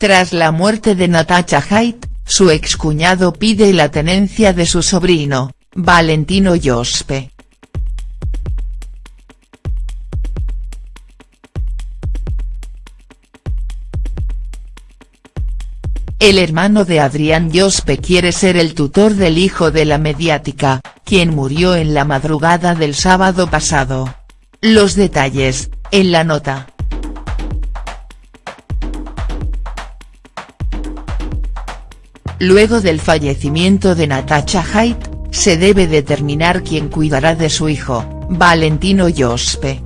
Tras la muerte de Natasha Haidt, su excuñado pide la tenencia de su sobrino, Valentino Yospe. El hermano de Adrián Yospe quiere ser el tutor del hijo de la mediática, quien murió en la madrugada del sábado pasado. Los detalles, en la nota. Luego del fallecimiento de Natasha Haidt, se debe determinar quién cuidará de su hijo, Valentino Yospe.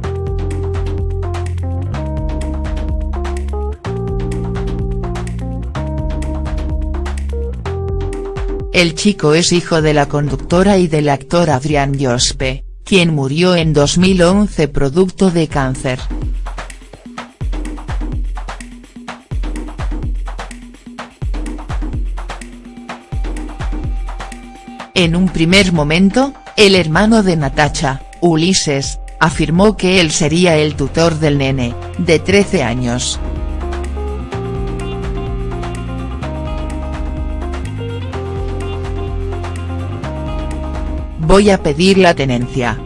El chico es hijo de la conductora y del actor Adrián Yospe, quien murió en 2011 producto de cáncer. En un primer momento, el hermano de Natacha, Ulises, afirmó que él sería el tutor del nene, de 13 años. Voy a pedir la tenencia.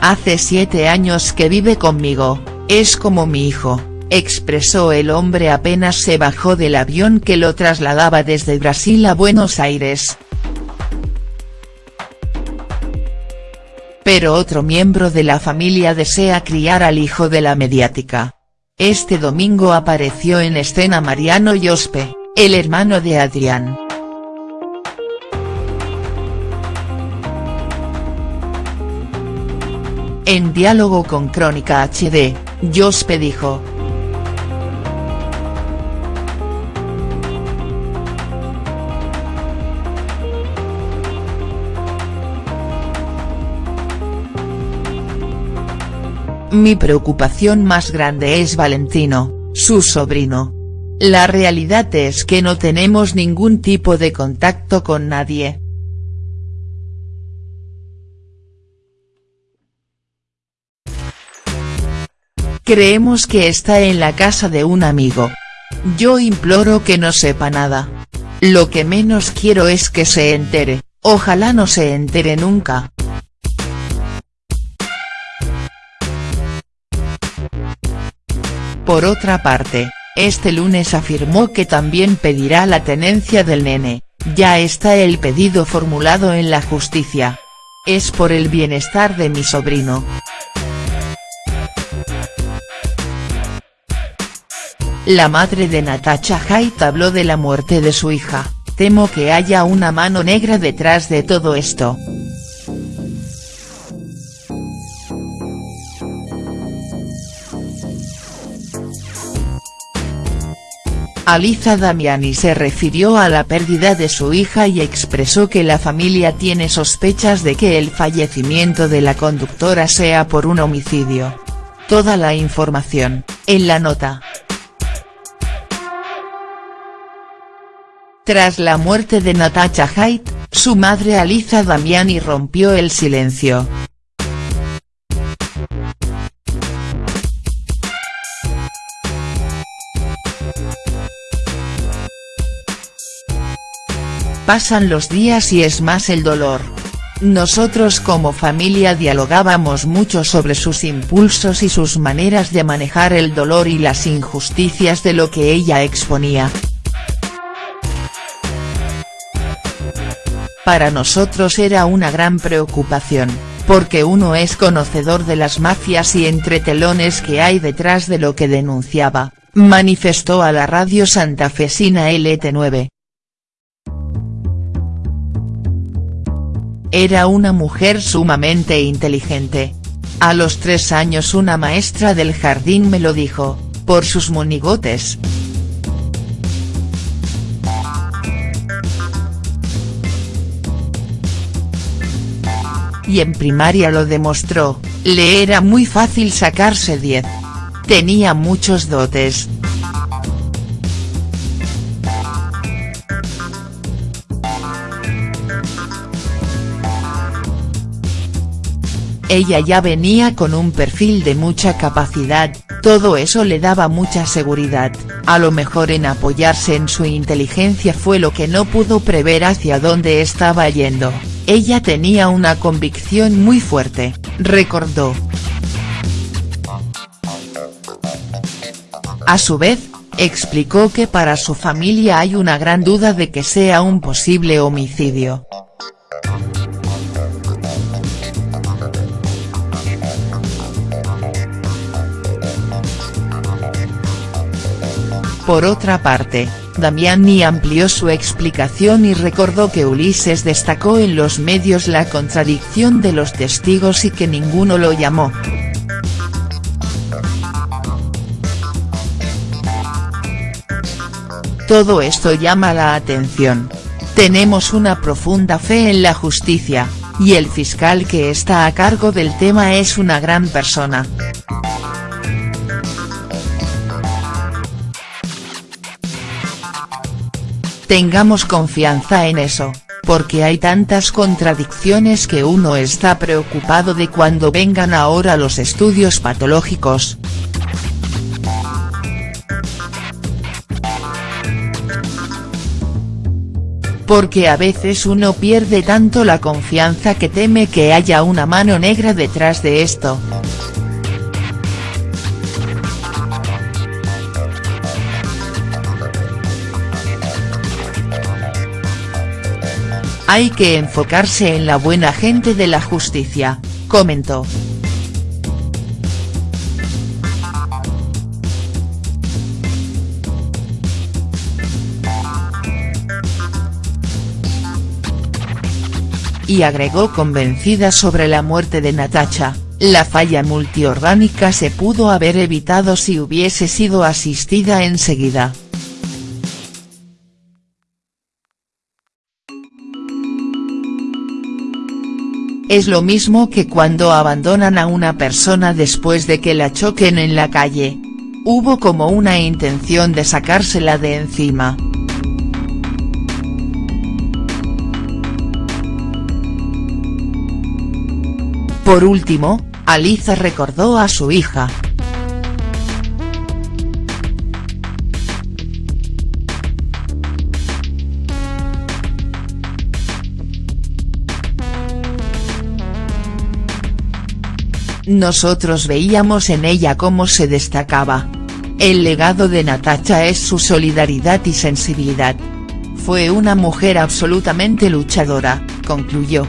Hace siete años que vive conmigo, es como mi hijo, expresó el hombre apenas se bajó del avión que lo trasladaba desde Brasil a Buenos Aires. Pero otro miembro de la familia desea criar al hijo de la mediática. Este domingo apareció en escena Mariano Yospe, el hermano de Adrián. En diálogo con Crónica HD, Jospe dijo. Mi preocupación más grande es Valentino, su sobrino. La realidad es que no tenemos ningún tipo de contacto con nadie. Creemos que está en la casa de un amigo. Yo imploro que no sepa nada. Lo que menos quiero es que se entere, ojalá no se entere nunca. Por otra parte, este lunes afirmó que también pedirá la tenencia del nene, ya está el pedido formulado en la justicia. Es por el bienestar de mi sobrino. La madre de Natasha Haidt habló de la muerte de su hija, temo que haya una mano negra detrás de todo esto. Aliza Damiani se refirió a la pérdida de su hija y expresó que la familia tiene sospechas de que el fallecimiento de la conductora sea por un homicidio. Toda la información, en la nota. Tras la muerte de Natasha Haidt, su madre Aliza Damiani rompió el silencio. Pasan los días y es más el dolor. Nosotros como familia dialogábamos mucho sobre sus impulsos y sus maneras de manejar el dolor y las injusticias de lo que ella exponía. Para nosotros era una gran preocupación, porque uno es conocedor de las mafias y entretelones que hay detrás de lo que denunciaba, manifestó a la radio santafesina LT9. Era una mujer sumamente inteligente. A los tres años una maestra del jardín me lo dijo, por sus monigotes. y en primaria lo demostró, le era muy fácil sacarse 10. Tenía muchos dotes. Ella ya venía con un perfil de mucha capacidad, todo eso le daba mucha seguridad, a lo mejor en apoyarse en su inteligencia fue lo que no pudo prever hacia dónde estaba yendo, ella tenía una convicción muy fuerte, recordó. A su vez, explicó que para su familia hay una gran duda de que sea un posible homicidio. Por otra parte, Damiani amplió su explicación y recordó que Ulises destacó en los medios la contradicción de los testigos y que ninguno lo llamó. Todo esto llama la atención. Tenemos una profunda fe en la justicia, y el fiscal que está a cargo del tema es una gran persona. Tengamos confianza en eso, porque hay tantas contradicciones que uno está preocupado de cuando vengan ahora los estudios patológicos. Porque a veces uno pierde tanto la confianza que teme que haya una mano negra detrás de esto. Hay que enfocarse en la buena gente de la justicia, comentó. Y agregó convencida sobre la muerte de Natacha, la falla multiorgánica se pudo haber evitado si hubiese sido asistida enseguida. Es lo mismo que cuando abandonan a una persona después de que la choquen en la calle. Hubo como una intención de sacársela de encima. Por último, Aliza recordó a su hija, Nosotros veíamos en ella cómo se destacaba. El legado de Natacha es su solidaridad y sensibilidad. Fue una mujer absolutamente luchadora, concluyó.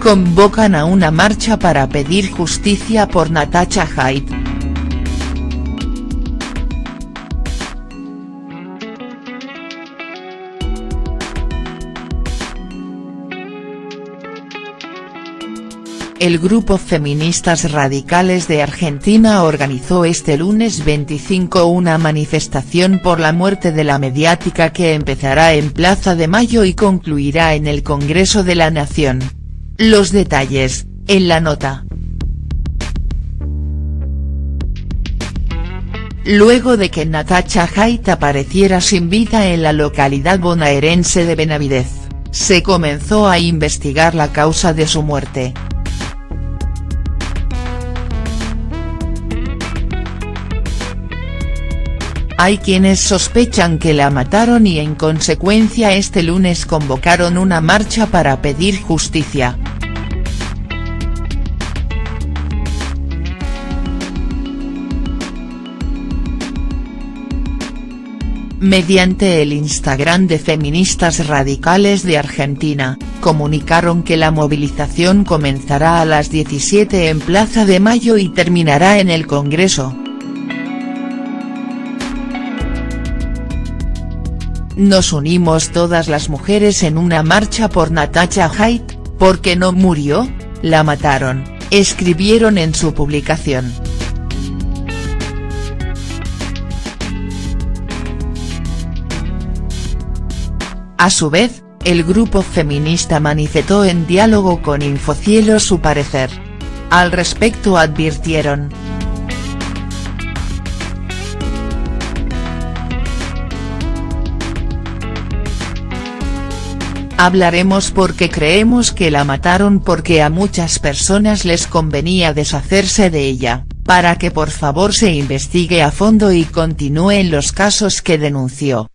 Convocan a una marcha para pedir justicia por Natacha Haidt. El grupo Feministas Radicales de Argentina organizó este lunes 25 una manifestación por la muerte de la mediática que empezará en Plaza de Mayo y concluirá en el Congreso de la Nación. Los detalles, en la nota. Luego de que Natacha Haidt apareciera sin vida en la localidad bonaerense de Benavidez, se comenzó a investigar la causa de su muerte. Hay quienes sospechan que la mataron y en consecuencia este lunes convocaron una marcha para pedir justicia. Mediante el Instagram de Feministas Radicales de Argentina, comunicaron que la movilización comenzará a las 17 en Plaza de Mayo y terminará en el Congreso. Nos unimos todas las mujeres en una marcha por Natacha Haidt, porque no murió, la mataron, escribieron en su publicación. A su vez, el grupo feminista manifestó en diálogo con Infocielo su parecer. Al respecto advirtieron, Hablaremos porque creemos que la mataron porque a muchas personas les convenía deshacerse de ella, para que por favor se investigue a fondo y continúen los casos que denunció.